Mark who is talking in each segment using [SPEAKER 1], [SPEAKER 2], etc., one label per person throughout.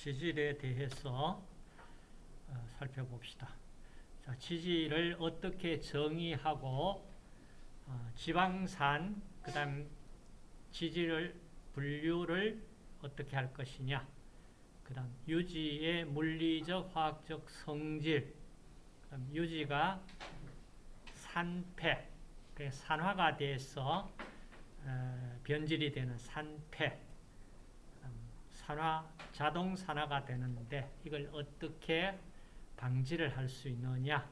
[SPEAKER 1] 지질에 대해서 어, 살펴봅시다. 자, 지질을 어떻게 정의하고 어, 지방산, 그 다음 지질을 분류를 어떻게 할 것이냐 그 다음 유지의 물리적, 화학적 성질 그다음 유지가 산패, 산화가 돼서 어, 변질이 되는 산패 산화, 자동 산화가 되는데 이걸 어떻게 방지를 할 수 있느냐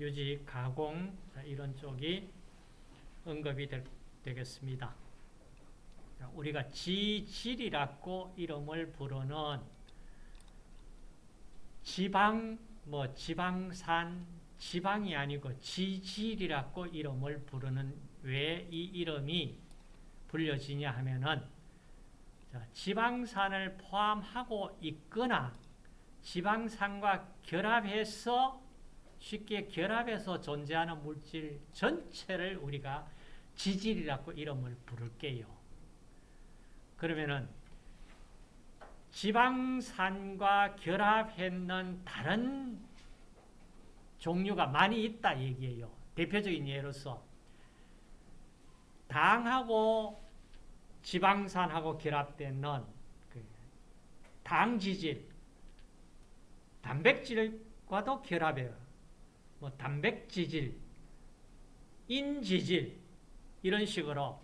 [SPEAKER 1] 유지, 가공 이런 쪽이 언급이 될, 되겠습니다. 우리가 지질이라고 이름을 부르는 지방, 뭐 지방산, 지방이 아니고 지질이라고 이름을 부르는 왜 이 이름이 불려지냐 하면은 지방산을 포함하고 있거나 지방산과 결합해서 쉽게 결합해서 존재하는 물질 전체를 우리가 지질이라고 이름을 부를게요. 그러면은 지방산과 결합했는 다른 종류가 많이 있다 얘기예요. 대표적인 예로서 당하고 지방산하고 결합되는 그 당지질, 단백질과도 결합해요. 뭐 단백지질, 인지질 이런 식으로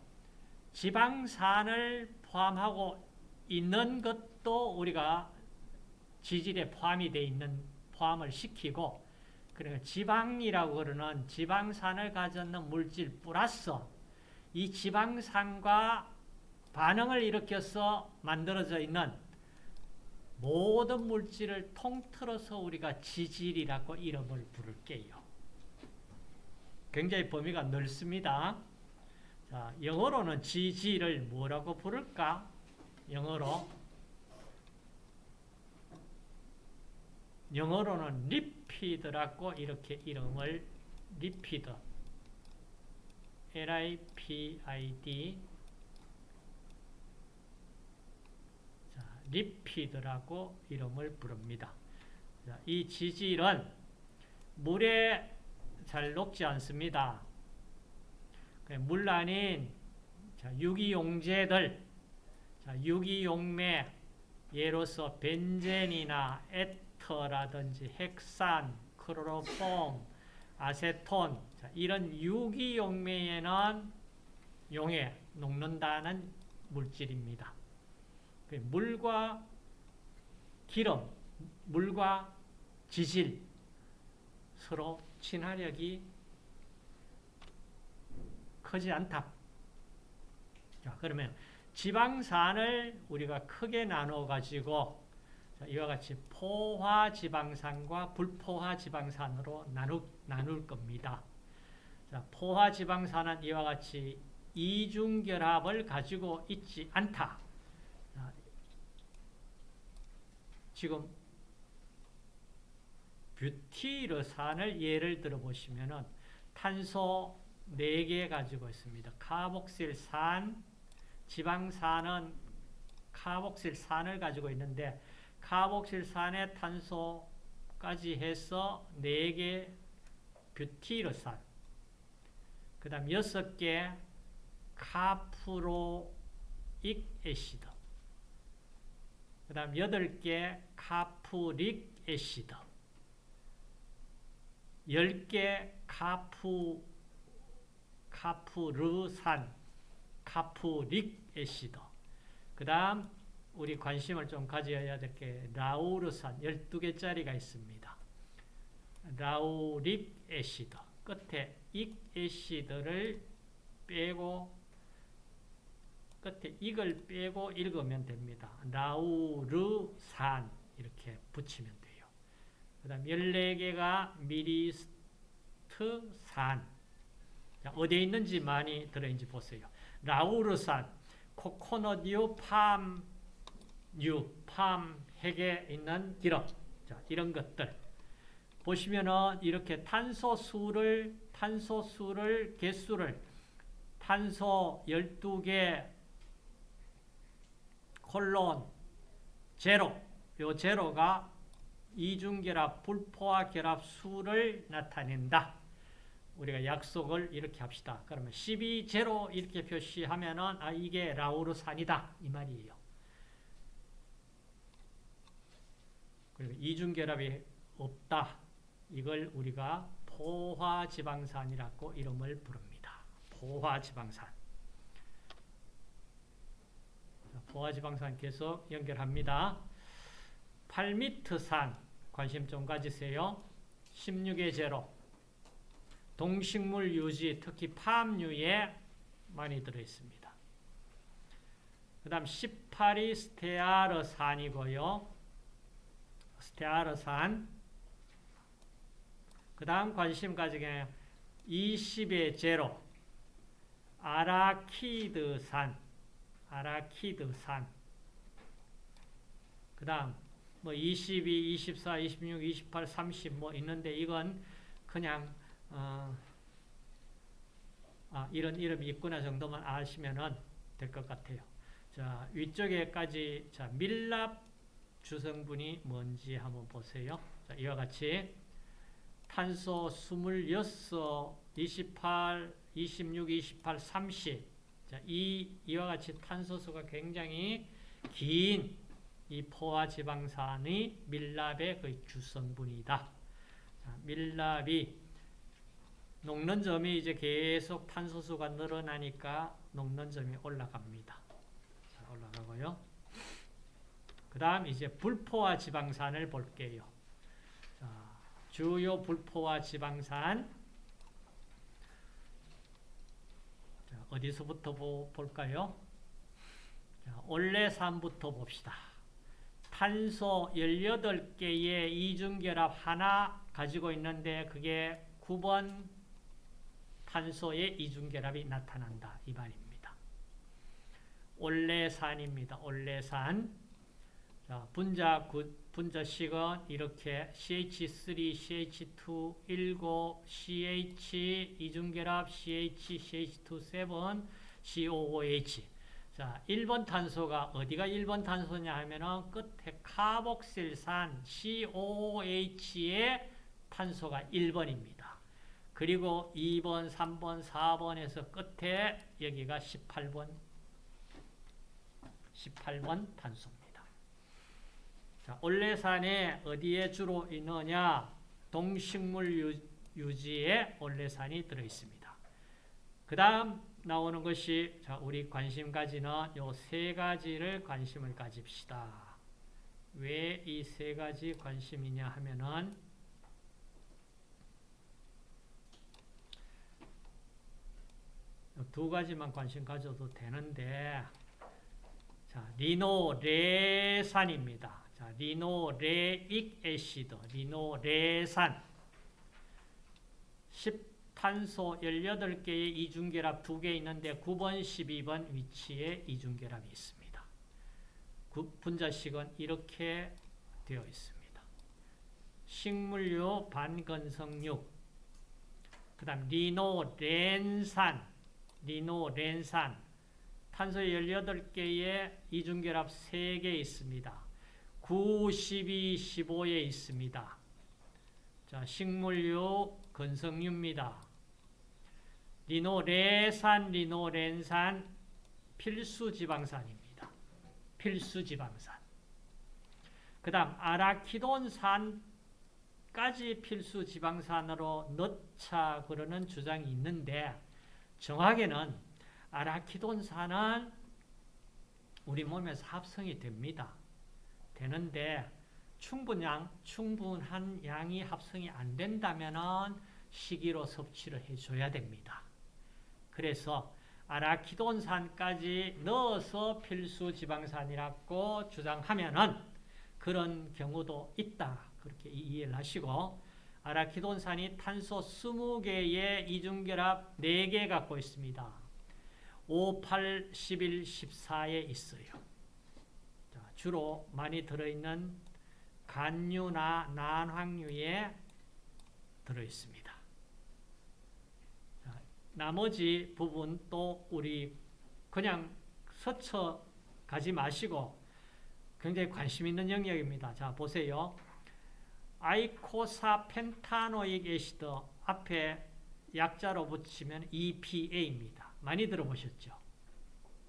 [SPEAKER 1] 지방산을 포함하고 있는 것도 우리가 지질에 포함이 되어 있는 포함을 시키고 그러니까 지방이라고 그러는 지방산을 가졌는 물질 플러스 이 지방산과 반응을 일으켜서 만들어져 있는 모든 물질을 통틀어서 우리가 지질이라고 이름을 부를게요. 굉장히 범위가 넓습니다. 자, 영어로는 지질을 뭐라고 부를까? 영어로 영어로는 lipid라고 이렇게 이름을 lipid L-I-P-I-D 자, lipid라고 이름을 부릅니다. 자, 이 지질은 물에 잘 녹지 않습니다. 물 아닌 유기용제들, 유기용매, 예로서 벤젠이나 에터라든지 핵산, 크로로폼, 아세톤 이런 유기용매에는 용에 녹는다는 물질입니다. 그 물과 기름, 물과 지질 서로 친화력이 크지 않다. 자, 그러면 지방산을 우리가 크게 나눠 가지고 이와 같이 포화 지방산과 불포화 지방산으로 나누, 나눌 겁니다. 자, 포화 지방산은 이와 같이 이중결합을 가지고 있지 않다. 자, 지금 뷰티르산을 예를 들어 보시면은 탄소 4개 가지고 있습니다. 카복실산, 지방산은 카복실산을 가지고 있는데 카복실산의 탄소까지 해서 4개 뷰티르산 그 다음 6개 카프로익 acid 그 다음 8개 caprylic acid. 10개 카프 카프르산 capric acid. 그 다음 우리 관심을 좀 가져야 될 게 라우르산 12개짜리가 있습니다. lauric acid. 끝에 ic acid를 빼고 끝에 익을 빼고 읽으면 됩니다. 라우르산 이렇게 붙이면 돼요. 그 다음 14개가 미리스트산 어디에 있는지 많이 들어있는지 보세요. 라우르산, 코코넛유, 팜, 유, 팜, 핵에 있는 기름. 자, 이런 것들. 보시면은 이렇게 탄소수를, 탄소수를, 개수를, 탄소 12개, 콜론, 제로. 요 제로가 이중결합 불포화 결합 수를 나타낸다. 우리가 약속을 이렇게 합시다. 그러면 12 제로 이렇게 표시하면은 아 이게 라우르산이다 이 말이에요. 그리고 이중결합이 없다. 이걸 우리가 포화지방산이라고 이름을 부릅니다. 포화지방산. 포화지방산 계속 연결합니다. 8m산 관심 좀 가지세요. 16의 제로 동식물 유지 특히 팜유에 많이 들어있습니다. 그 다음 18이 스테아르산이고요. 스테아르산 그 다음 관심 가지게 20의 제로 아라키드산 아라키드산 그 다음 뭐 22, 24, 26, 28, 30 뭐 있는데 이건 그냥 어, 아, 이런 이름이 있구나 정도만 아시면 될 것 같아요. 자 위쪽에까지 자 밀랍 주성분이 뭔지 한번 보세요. 자, 이와 같이 탄소 26, 28, 26, 28, 30 자, 이, 이와 같이 탄소수가 굉장히 긴 이 포화 지방산이 밀랍의 그 주성분이다. 자, 밀랍이 녹는 점이 이제 계속 탄소수가 늘어나니까 녹는 점이 올라갑니다. 자, 올라가고요. 그 다음 이제 불포화 지방산을 볼게요. 자, 주요 불포화 지방산 자, 어디서부터 보, 볼까요? 자, 올레산부터 봅시다. 탄소 18개의 이중결합 하나 가지고 있는데 그게 9번 탄소의 이중결합이 나타난다. 이 말입니다. 올레산입니다. 올레산. 자, 분자, 분자식은 이렇게 CH3, CH2, 19, CH, 이중결합, CH, CH2, 7, COOH. 자, 1번 탄소가 어디가 1번 탄소냐 하면은 끝에 카복실산 COOH의 탄소가 1번입니다. 그리고 2번, 3번, 4번에서 끝에 여기가 18번 18번 탄소입니다. 자, 올레산에 어디에 주로 있느냐? 동식물 유지에 올레산이 들어 있습니다. 그 다음 나오는 것이 자, 우리 관심 가지는 요 세 가지를 관심을 가집시다. 왜 이 세 가지 관심이냐 하면은 두 가지만 관심 가져도 되는데 자, 리노레산입니다. 자, 리노레익 애시드, 리노레산 10탄소 18개의 이중결합 2개 있는데 9번, 12번 위치에 이중결합이 있습니다. 분자식은 이렇게 되어 있습니다. 식물유 반건성육 그 다음 리노렌산 리노렌산 탄소 18개의 이중결합 3개 있습니다. 9, 12, 15에 있습니다. 자, 식물유, 건성유입니다. 리노레산, 리노렌산, 필수 지방산입니다. 필수 지방산. 그 다음 아라키돈산까지 필수 지방산으로 넣자 그러는 주장이 있는데 정확히는 아라키돈산은 우리 몸에서 합성이 됩니다. 되는데 충분량, 충분한 양이 합성이 안 된다면 식이로 섭취를 해줘야 됩니다. 그래서 아라키돈산까지 넣어서 필수 지방산이라고 주장하면은 그런 경우도 있다. 그렇게 이해를 하시고 아라키돈산이 탄소 20개의 이중결합 4개 갖고 있습니다. 5, 8, 11, 14에 있어요. 주로 많이 들어있는 간류나 난황류에 들어있습니다. 나머지 부분 또 우리 그냥 스쳐 가지 마시고 굉장히 관심 있는 영역입니다. 자, 보세요. 아이코사 펜타노익 애시드 앞에 약자로 붙이면 EPA입니다. 많이 들어보셨죠?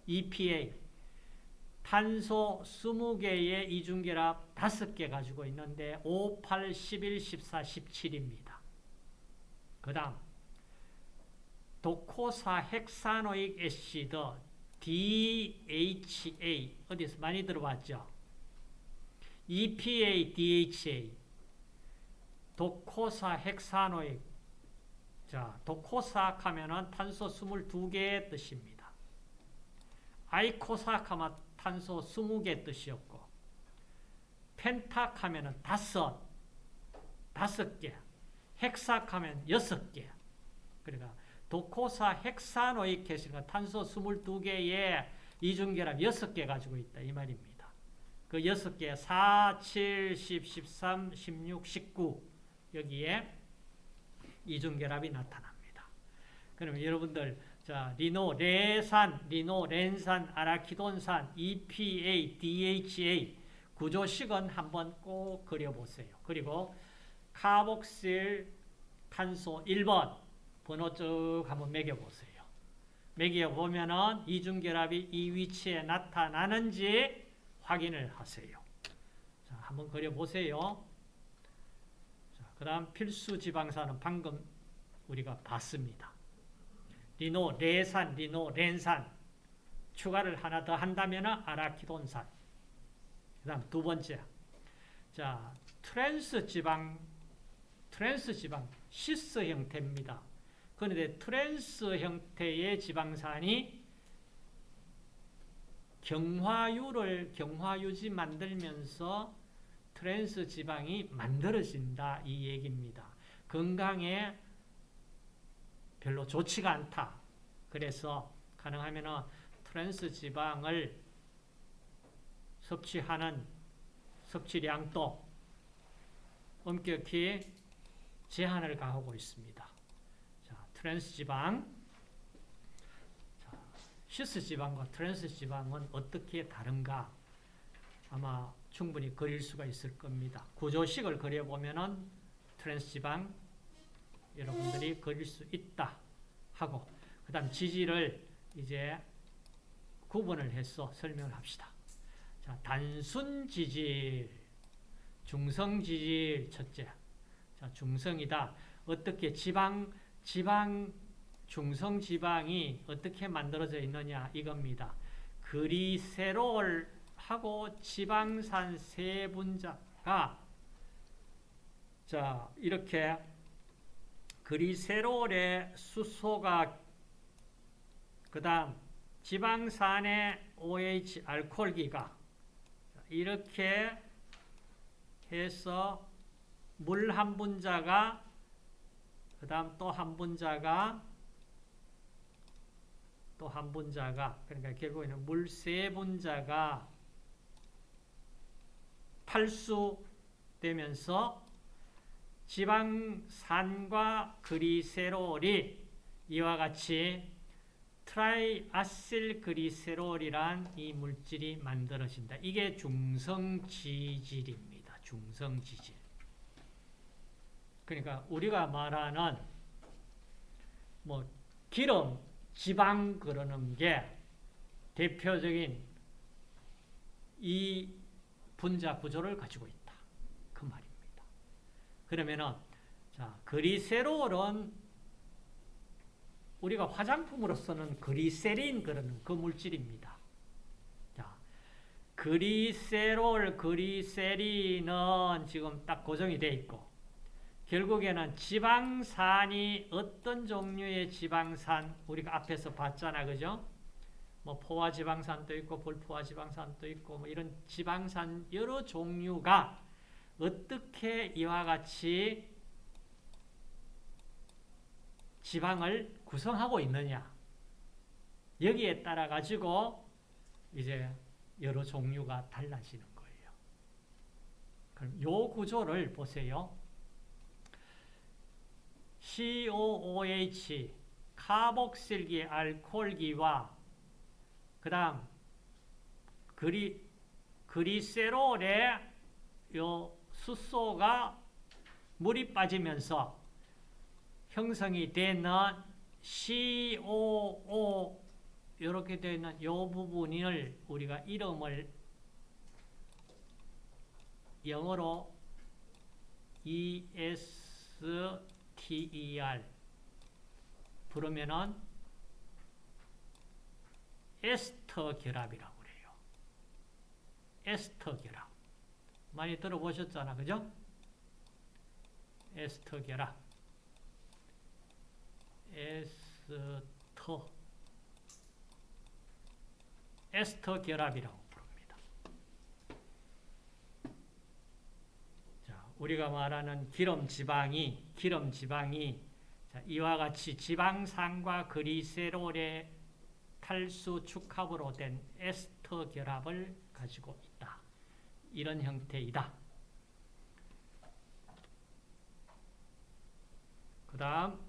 [SPEAKER 1] EPA. 탄소 20개의 이중결합 5개 가지고 있는데 5, 8, 11, 14, 17입니다. 그 다음 도코사 헥사노익 애시드 DHA 어디서 많이 들어봤죠? EPA, DHA 도코사 헥사노익 자, 도코사악 하면은 탄소 22개의 뜻입니다. 아이코사악 하면 탄소 20개 뜻이었고 펜탁 하면 은 다섯 다섯 개 헥삭 하면 여섯 개 그러니까 도코사 헥사노익 해시가 탄소 22개의 이중결합 6개 가지고 있다 이 말입니다. 그 6개 4, 7, 10, 13, 16, 19 여기에 이중결합이 나타납니다. 그러면 여러분들 자 리노 레산, 리노 렌산, 아라키돈산, EPA, DHA 구조식은 한번 꼭 그려보세요. 그리고 카복실 탄소 1번 번호 쭉 한번 매겨보세요. 매겨보면은 이중결합이 이 위치에 나타나는지 확인을 하세요. 자, 한번 그려보세요. 그 다음 필수 지방산은 방금 우리가 봤습니다. 리노, 레산, 리노, 렌산 추가를 하나 더 한다면 아라키돈산 그 다음 두 번째 자 트랜스 지방 트랜스 지방 시스 형태입니다. 그런데 트랜스 형태의 지방산이 경화유를 경화유지 만들면서 트랜스 지방이 만들어진다 이 얘기입니다. 건강에 별로 좋지가 않다. 그래서 가능하면 트랜스 지방을 섭취하는 섭취량도 엄격히 제한을 가하고 있습니다. 자, 트랜스 지방 자, 시스 지방과 트랜스 지방은 어떻게 다른가 아마 충분히 그릴 수가 있을 겁니다. 구조식을 그려보면은 트랜스 지방 여러분들이 그릴 수 있다 하고 그 다음 지지를 이제 구분을 해서 설명을 합시다. 자, 단순 지질, 중성 지질 첫째. 자, 중성이다. 어떻게 지방, 지방, 중성 지방이 어떻게 만들어져 있느냐 이겁니다. 그리세롤 하고 지방산 세 분자가 자 이렇게 그리세롤의 수소가 그 다음 지방산의 OH 알코올기가 이렇게 해서 물 한 분자가 그 다음 또 한 분자가 또 한 분자가 그러니까 결국에는 물 세 분자가 팔수되면서 지방산과 그리세롤이 이와 같이 트라이아실 그리세롤이란 이 물질이 만들어진다. 이게 중성지질입니다. 중성지질. 그러니까 우리가 말하는 뭐 기름, 지방 그러는 게 대표적인 이 분자 구조를 가지고 있다. 그. 그러면은 자 그리세롤은 우리가 화장품으로 쓰는 그리세린 그러는 그 물질입니다. 자 그리세롤, 그리세린은 지금 딱 고정이 돼 있고 결국에는 지방산이 어떤 종류의 지방산 우리가 앞에서 봤잖아 그죠? 뭐 포화 지방산도 있고 불포화 지방산도 있고 뭐 이런 지방산 여러 종류가 어떻게 이와 같이 지방을 구성하고 있느냐 여기에 따라 가지고 이제 여러 종류가 달라지는 거예요. 그럼 요 구조를 보세요. COOH 카복실기 알코올기와 그 다음 그리 그리세롤에 요 수소가 물이 빠지면서 형성이 되는 COO 이렇게 되는 이 부분을 우리가 이름을 영어로 ESTER 부르면은 에스터 결합이라고 그래요. 에스터 결합. 많이 들어보셨잖아. 그죠? 에스터 결합. 에스터. 에스터 결합이라고 부릅니다. 자, 우리가 말하는 기름 지방이, 기름 지방이 자, 이와 같이 지방산과 그리세롤의 탈수 축합으로 된 에스터 결합을 가지고 있다. 이런 형태이다. 그 다음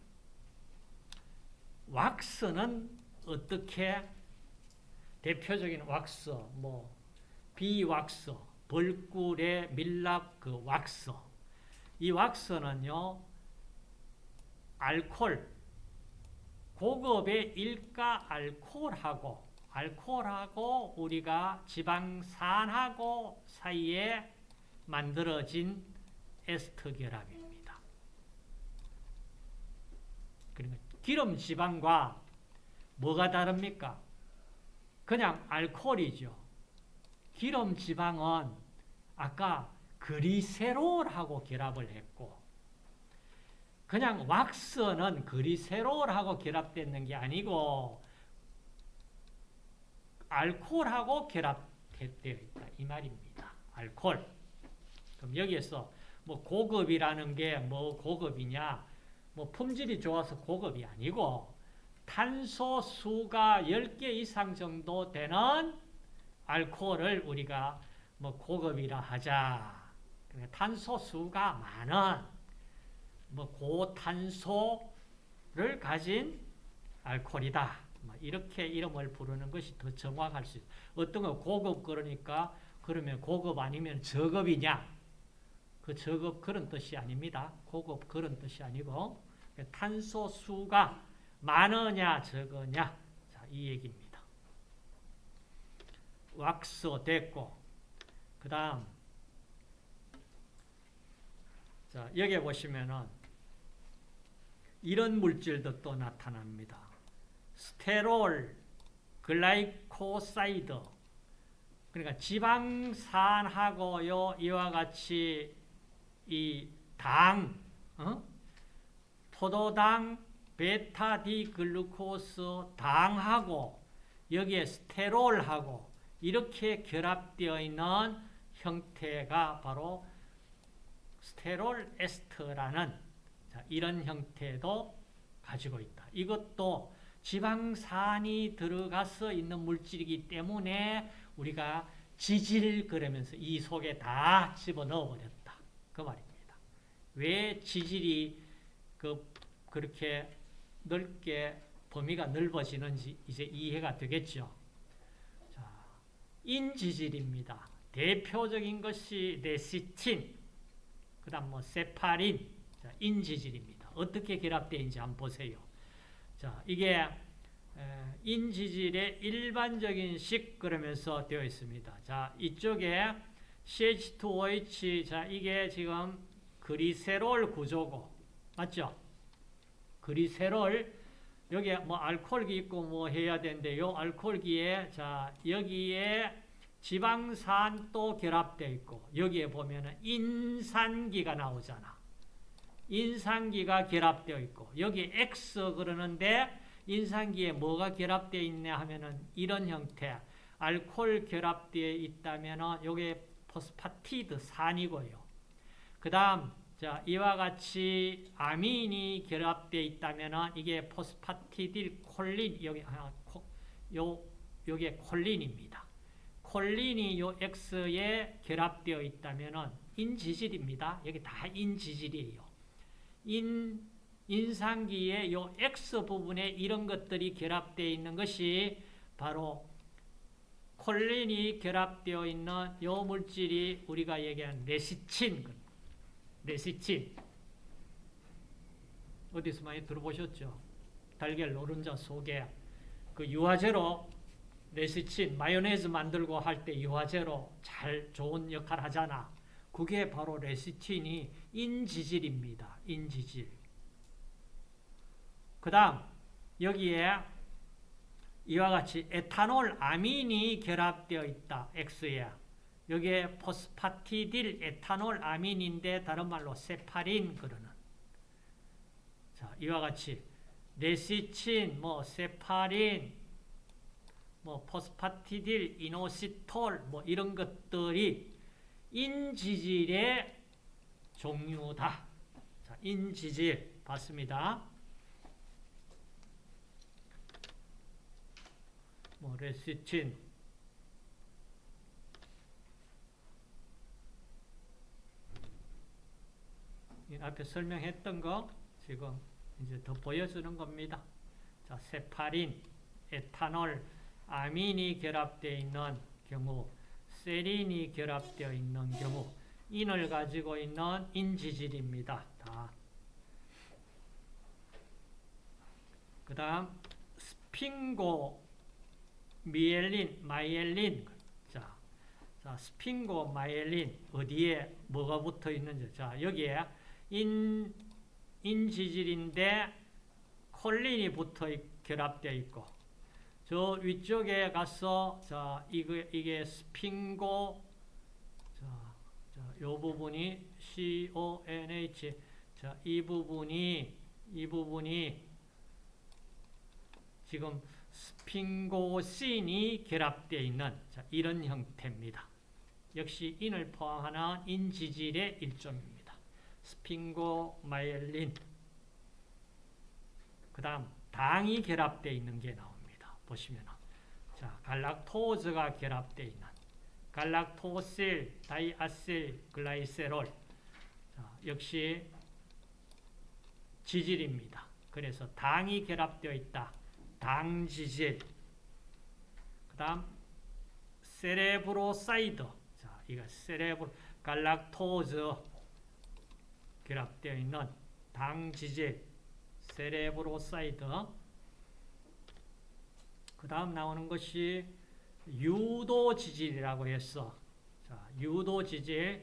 [SPEAKER 1] 왁스는 어떻게 대표적인 왁스, 뭐 비왁스, 벌꿀의 밀랍 그 왁스 이 왁스는요 알콜 고급의 일가 알코올하고 알코올하고 우리가 지방산하고 사이에 만들어진 에스터 결합입니다. 그러니까 기름 지방과 뭐가 다릅니까? 그냥 알코올이죠. 기름 지방은 아까 그리세롤하고 결합을 했고 그냥 왁스는 그리세롤하고 결합되는 게 아니고 알코올하고 결합되어 있다 이 말입니다. 알코올. 그럼 여기에서 뭐 고급이라는 게 뭐 고급이냐? 뭐 품질이 좋아서 고급이 아니고 탄소 수가 10개 이상 정도 되는 알코올을 우리가 뭐 고급이라 하자. 그러니까 탄소 수가 많은 뭐 고탄소를 가진 알코올이다. 뭐 이렇게 이름을 부르는 것이 더 정확할 수 있어요. 어떤 거 고급 그러니까 그러면 고급 아니면 저급이냐? 그 저급 그런 뜻이 아닙니다. 고급 그런 뜻이 아니고 탄소 수가 많으냐 적으냐 자, 이 얘기입니다. 왁스 됐고 그 다음 자 여기 보시면은 이런 물질도 또 나타납니다. 스테롤, glycoside 그러니까 지방산하고요 이와 같이 이 당, 어? 포도당, 베타디글루코스 당하고 여기에 스테롤하고 이렇게 결합되어 있는 형태가 바로 스테롤 에스터라는 이런 형태도 가지고 있다. 이것도 지방산이 들어가서 있는 물질이기 때문에 우리가 지질 그러면서 이 속에 다 집어넣어 버렸다. 그 말입니다. 왜 지질이 그 그렇게 넓게 범위가 넓어지는지 이제 이해가 되겠죠. 자, 인지질입니다. 대표적인 것이 레시틴, 그 다음 뭐 세파린, 자, 인지질입니다. 어떻게 결합되는지 한번 보세요. 자, 이게 인지질의 일반적인 식 그러면서 되어 있습니다. 자, 이쪽에 CH2OH, 자, 이게 지금 그리세롤 구조고, 맞죠? 그리세롤 여기에 뭐 알코올기 있고 뭐 해야 되는데 요 알코올기에 자 여기에 지방산도 결합되어 있고 여기에 보면은 인산기가 나오잖아. 인산기가 결합되어 있고 여기 X 그러는데 인산기에 뭐가 결합되어 있냐 하면은 이런 형태 알코올 결합되어 있다면은 요게 포스파티드 산이고요. 그 다음 자, 이와 같이 아민이 결합되어 있다면 이게 포스파티딜 콜린 여기 아, 요 요게 콜린입니다. 콜린이 요 X에 결합되어 있다면 인지질입니다. 여기 다 인지질이에요. 인 인상기의 요 X 부분에 이런 것들이 결합되어 있는 것이 바로 콜린이 결합되어 있는 요 물질이 우리가 얘기한 레시친, 레시친. 어디서 많이 들어보셨죠? 달걀 노른자 속에 그 유화제로 레시친, 마요네즈 만들고 할 때 유화제로 잘 좋은 역할 하잖아. 그게 바로 레시틴이 인지질입니다. 인지질. 그 다음 여기에 이와 같이 에탄올 아민이 결합되어 있다. X에. 여기에 포스파티딜 에탄올 아민인데 다른 말로 세팔린 그러는. 자, 이와 같이 레시친, 뭐 세팔린, 뭐 포스파티딜, 이노시톨 뭐 이런 것들이 인지질의 종류다. 자, 인지질 봤습니다. 뭐 레시틴 앞에 설명했던 거 지금 이제 더 보여주는 겁니다. 자, 세파린, 에탄올, 아민이 결합되어 있는 경우, 세린이 결합되어 있는 경우, 인을 가지고 있는 인지질입니다. 다. 그 다음, 스핑고, 미엘린, myelin. 자, 자, sphingo, myelin, 어디에 뭐가 붙어 있는지. 자, 여기에 인, 인지질인데 콜린이 붙어 결합되어 있고, 저 위쪽에 가서, 자, 이게, 이게 스핑고, 자, 자, 요 부분이 CONH, 자, 이 부분이, 이 부분이 지금 스핑고신이 결합되어 있는 자, 이런 형태입니다. 역시 인을 포함하는 인지질의 일종입니다. sphingomyelin 그 다음 당이 결합되어 있는 게 나옵니다. 보시면 자 갈락토즈가 결합되어 있는 galactosyl, diacyl, glycerol 자, 역시 지질입니다. 그래서 당이 결합되어 있다. 당지질 그 다음 cerebroside 자, 이거 cerebro 갈락토즈 결합되어 있는 당지질 cerebroside 그 다음 나오는 것이 유도지질이라고 했어 자, 유도지질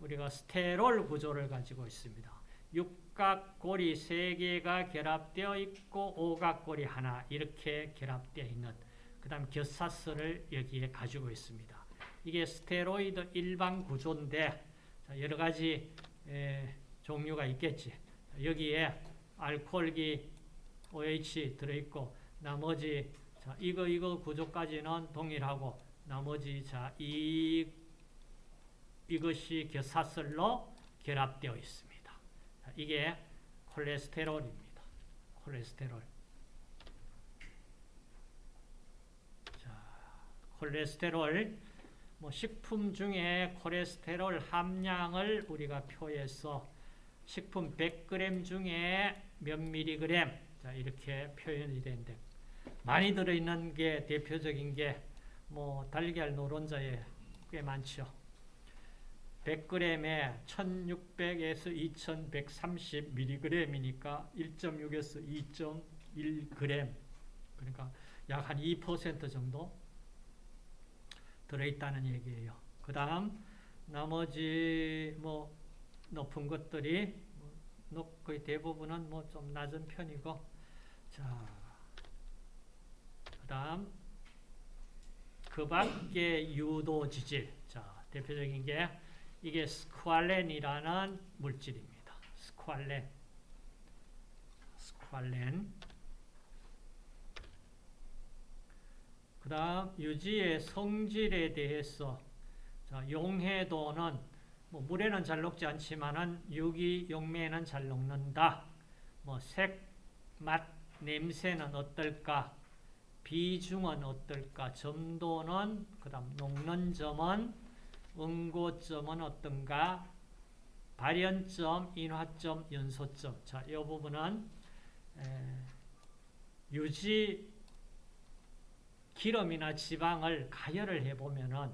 [SPEAKER 1] 우리가 스테롤 구조를 가지고 있습니다. 육각고리 세 개가 결합되어 있고 오각고리 하나 이렇게 결합되어 있는 그 다음 겨사스를 여기에 가지고 있습니다. 이게 스테로이드 일반 구조인데 여러 가지 에, 종류가 있겠지. 여기에 알코올기 OH 들어있고 나머지 자, 이거 이거 구조까지는 동일하고 나머지 자, 이 이것이 겨사슬로 결합되어 있습니다. 자, 이게 콜레스테롤입니다. 콜레스테롤. 자, 콜레스테롤 뭐 식품 중에 콜레스테롤 함량을 우리가 표해서 식품 100g 중에 몇 미리그램 자, 이렇게 표현이 되는데 많이 들어있는 게 대표적인 게 뭐 달걀 노른자에 꽤 많죠. 100g에 1600에서 2130mg이니까 1.6에서 2.1g 그러니까 약 한 2% 정도 들어있다는 얘기예요. 그 다음 나머지 뭐 높은 것들이 뭐 거의 대부분은 뭐 좀 낮은 편이고 자, 그 다음 그 밖에 유도 지질 자, 대표적인 게 이게 스쿠알렌이라는 물질입니다. 스쿠알렌 스쿠알렌 그 다음 유지의 성질에 대해서 자, 용해도는 뭐 물에는 잘 녹지 않지만은 유기 용매는 잘 녹는다. 뭐 색, 맛, 냄새는 어떨까? 비중은 어떨까? 점도는 그 다음 녹는 점은 응고점은 어떤가? 발연점, 인화점, 연소점. 자, 이 부분은 에, 유지 기름이나 지방을 가열을 해보면은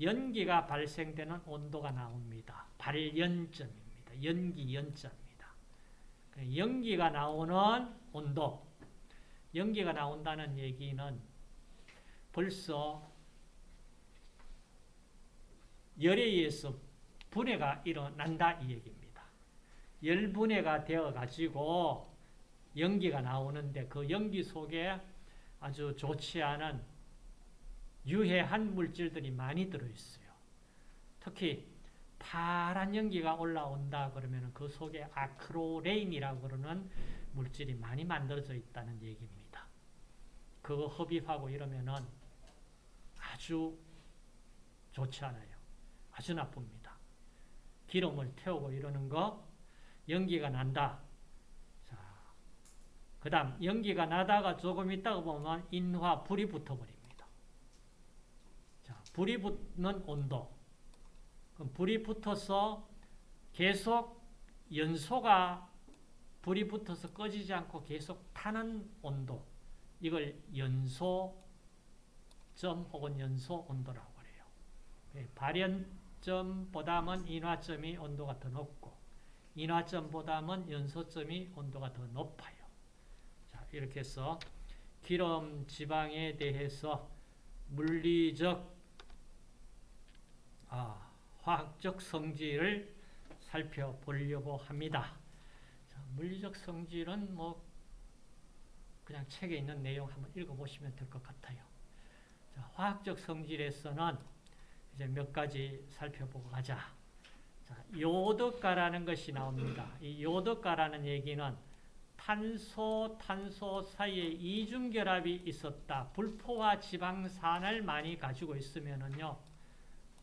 [SPEAKER 1] 연기가 발생되는 온도가 나옵니다. 발연점입니다. 연기 연점입니다. 연기가 나오는 온도, 연기가 나온다는 얘기는 벌써 열에 의해서 분해가 일어난다 이 얘기입니다. 열 분해가 되어 가지고 연기가 나오는데 그 연기 속에 아주 좋지 않은 유해한 물질들이 많이 들어있어요. 특히 파란 연기가 올라온다 그러면 그 속에 아크로레인이라고 그러는 물질이 많이 만들어져 있다는 얘기입니다. 그거 흡입하고 이러면은 아주 좋지 않아요. 아주 나쁩니다. 기름을 태우고 이러는 거 연기가 난다. 자, 그 다음 연기가 나다가 조금 있다가 보면 인화 불이 붙어버립니다. 자, 불이 붙는 온도. 그럼 불이 붙어서 계속 연소가 불이 붙어서 꺼지지 않고 계속 타는 온도. 이걸 연소점 혹은 연소 온도라고 그래요. 예, 발연점보다는 인화점이 온도가 더 높고 인화점보다는 연소점이 온도가 더 높아요. 자, 이렇게 해서 기름 지방에 대해서 물리적 아, 화학적 성질을 살펴보려고 합니다. 자, 물리적 성질은 뭐 그냥 책에 있는 내용 한번 읽어보시면 될 것 같아요. 자, 화학적 성질에서는 이제 몇 가지 살펴보고 가자. 자, 요드가라는 것이 나옵니다. 이 요드가라는 얘기는 탄소, 탄소 사이에 이중결합이 있었다. 불포화 지방산을 많이 가지고 있으면은요,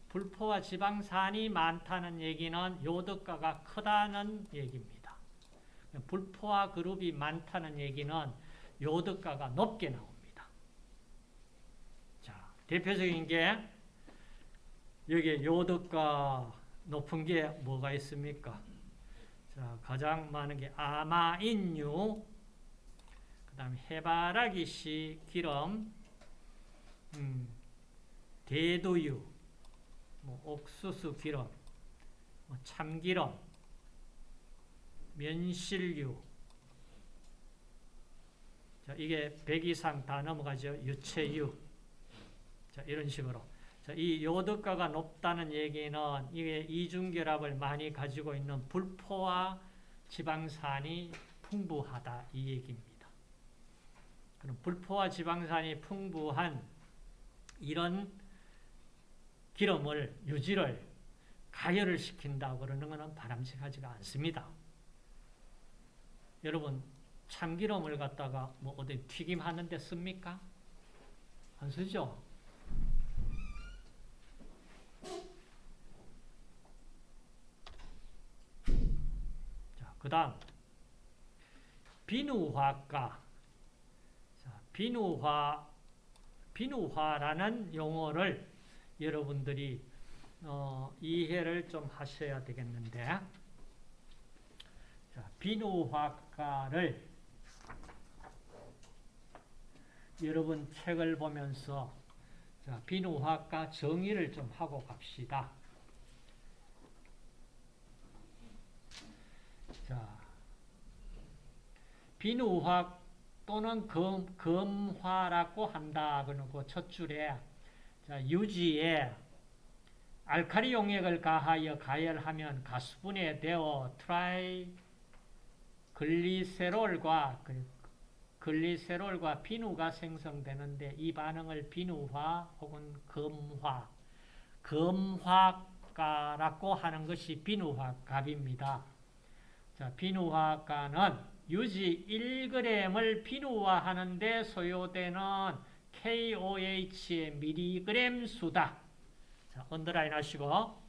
[SPEAKER 1] 불포화 지방산이 많다는 얘기는 요드가가 크다는 얘기입니다. 불포화 그룹이 많다는 얘기는 요드가가 높게 나옵니다. 자, 대표적인 게 여기에 요드가 높은 게 뭐가 있습니까? 자, 가장 많은 게 아마인유, 그 다음에 해바라기씨 기름, 음, 대두유, 뭐 옥수수 기름, 뭐 참기름, 면실유. 자, 이게 100 이상 다 넘어가죠. 유체유. 자, 이런 식으로. 자, 이 요드가가 높다는 얘기는 이게 이중결합을 많이 가지고 있는 불포화 지방산이 풍부하다 이 얘기입니다. 그럼 불포화 지방산이 풍부한 이런 기름을 유지를 가열을 시킨다고 그러는 것은 바람직하지가 않습니다. 여러분 참기름을 갖다가 뭐 어디 튀김하는 데 씁니까? 안 쓰죠? 자, 그 다음 비누화가 자, 비누화 비누화라는 용어를 여러분들이 어, 이해를 좀 하셔야 되겠는데 자, 비누화가를 여러분 책을 보면서 자, 비누화가 정의를 좀 하고 갑시다. 자, 비누화 또는 검, 검화라고 한다. 그러고 첫 줄에 자, 유지에 알카리 용액을 가하여 가열하면 가수분해 되어 tri글리세롤과 글리세롤과 비누가 생성되는데 이 반응을 비누화 혹은 검화, 검화가라고 하는 것이 비누화값입니다. 자, 비누화가는 유지 1g을 비누화하는데 소요되는 KOH의 미리그램 수다. 자, 언더라인 하시고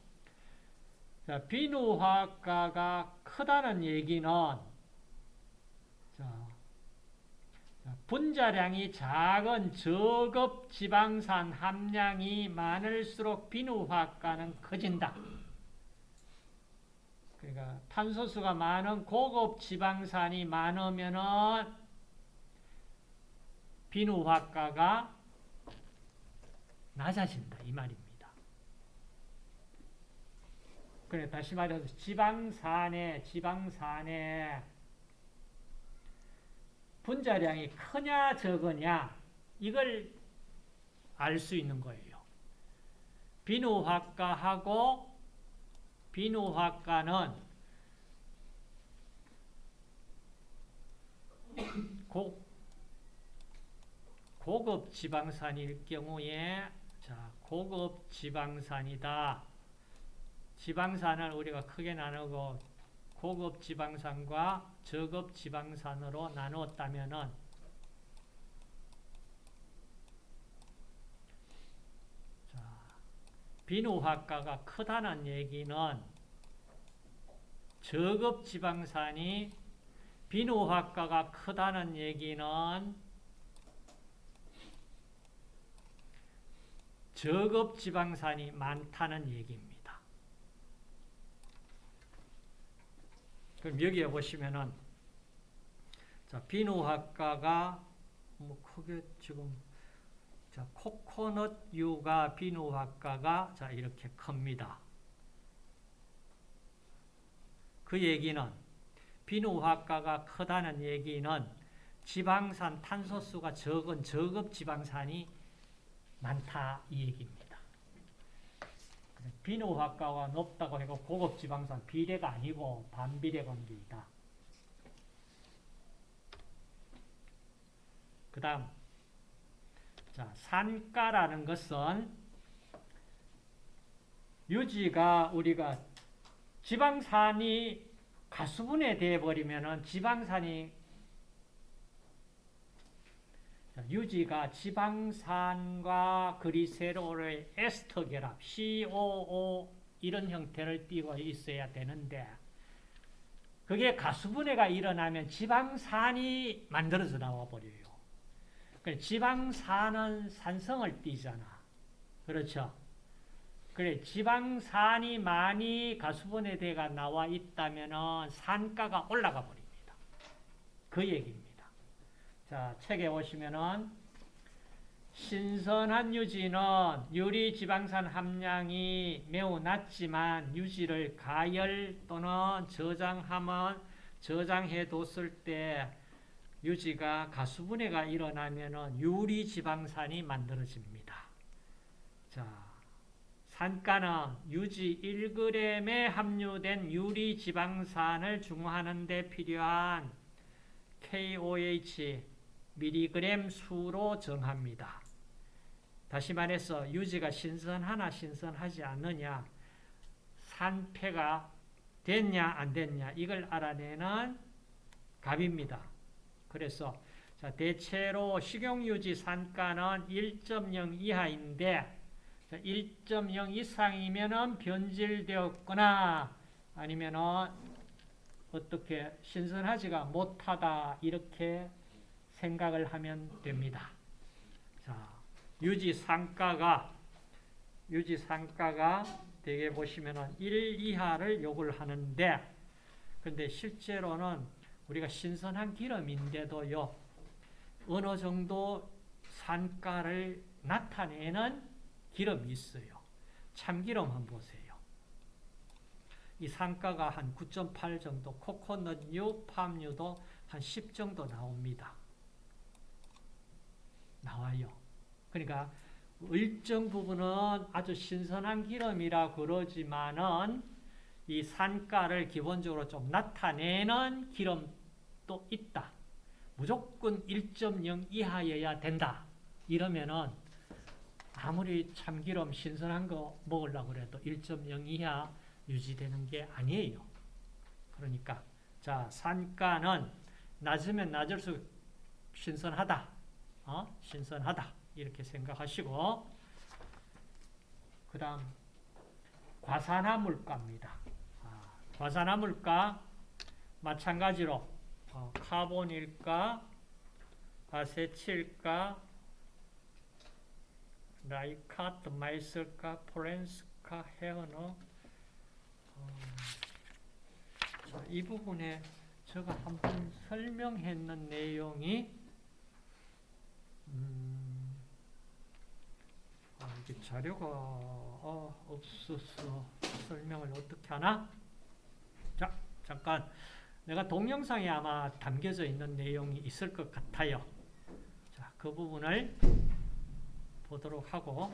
[SPEAKER 1] 자, 비누화가가 크다는 얘기는 자, 분자량이 작은 저급 지방산 함량이 많을수록 비누화가는 커진다. 그러니까 탄소수가 많은 고급 지방산이 많으면은 비누화가가 낮아진다 이 말입니다. 그래 다시 말해서 지방산에 지방산에 분자량이 크냐 적으냐 이걸 알 수 있는 거예요. 비누화가하고 비누화가는 고, 고급 지방산일 경우에 자, 고급 지방산이다. 지방산을 우리가 크게 나누고 고급 지방산과 저급 지방산으로 나누었다면은 자, 비누화가가 크다는 얘기는 저급 지방산이 비누화가가 크다는 얘기는 저급 지방산이 많다는 얘기입니다. 그럼 여기에 보시면은 자, 비누화가가 뭐 크게 지금 자, 코코넛유가 비누화가가 자, 이렇게 큽니다. 그 얘기는 비누화가가 크다는 얘기는 지방산 탄소수가 적은 저급 지방산이 많다 이 얘기입니다. 비누화가가 높다고 해서 고급 지방산 비례가 아니고 반비례 관계이다. 그 다음 자 산가라는 것은 유지가 우리가 지방산이 가수분해 되어 버리면은 지방산이 유지가 지방산과 그리세롤의 에스터 결합 COO 이런 형태를 띠고 있어야 되는데 그게 가수분해가 일어나면 지방산이 만들어져 나와 버려요. 지방산은 산성을 띠잖아. 그렇죠? 그래 지방산이 많이 가수분해대가 나와 있다면 산가가 올라가 버립니다. 그 얘기입니다. 자 책에 보시면은 신선한 유지는 유리 지방산 함량이 매우 낮지만 유지를 가열 또는 저장하면 저장해 뒀을 때 유지가 가수분해가 일어나면 유리 지방산이 만들어집니다. 자 산가는 유지 1g에 함유된 유리 지방산을 중화하는 데 필요한 KOH 미리그램 수로 정합니다. 다시 말해서 유지가 신선하나 신선하지 않느냐 산패가 됐냐 안 됐냐 이걸 알아내는 값입니다. 그래서 자, 대체로 식용유지 산가는 1.0 이하인데 1.0 이상이면 변질되었거나 아니면 어떻게 신선하지가 못하다 이렇게 생각을 하면 됩니다. 자, 유지 상가가 유지 상가가 대개 보시면은 1 이하를 요구를 하는데 근데 실제로는 우리가 신선한 기름인데도요 어느 정도 산가를 나타내는 기름이 있어요. 참기름 한번 보세요. 이 상가가 한 9.8 정도, 코코넛유, 팜유도 한 10 정도 나옵니다. 나와요. 그러니까 일정 부분은 아주 신선한 기름이라 그러지만은 이 산가를 기본적으로 좀 나타내는 기름도 있다. 무조건 1.0 이하여야 된다. 이러면은 아무리 참기름 신선한 거 먹으려고 그래도 1.0 이하 유지되는 게 아니에요. 그러니까 자 산가는 낮으면 낮을수록 신선하다. 어? 신선하다. 이렇게 생각하시고 그 다음 과산화 물가입니다. 아, 과산화 물가 마찬가지로 어, 카본일가, 아세틸가, 라이카, 드마이슬카, 포렌스카, 헤어너 어, 자, 이 부분에 제가 한번 설명했는 내용이 음, 아, 이렇게 자료가 어, 없어서 설명을 어떻게 하나? 자, 잠깐. 내가 동영상에 아마 담겨져 있는 내용이 있을 것 같아요. 자, 그 부분을 보도록 하고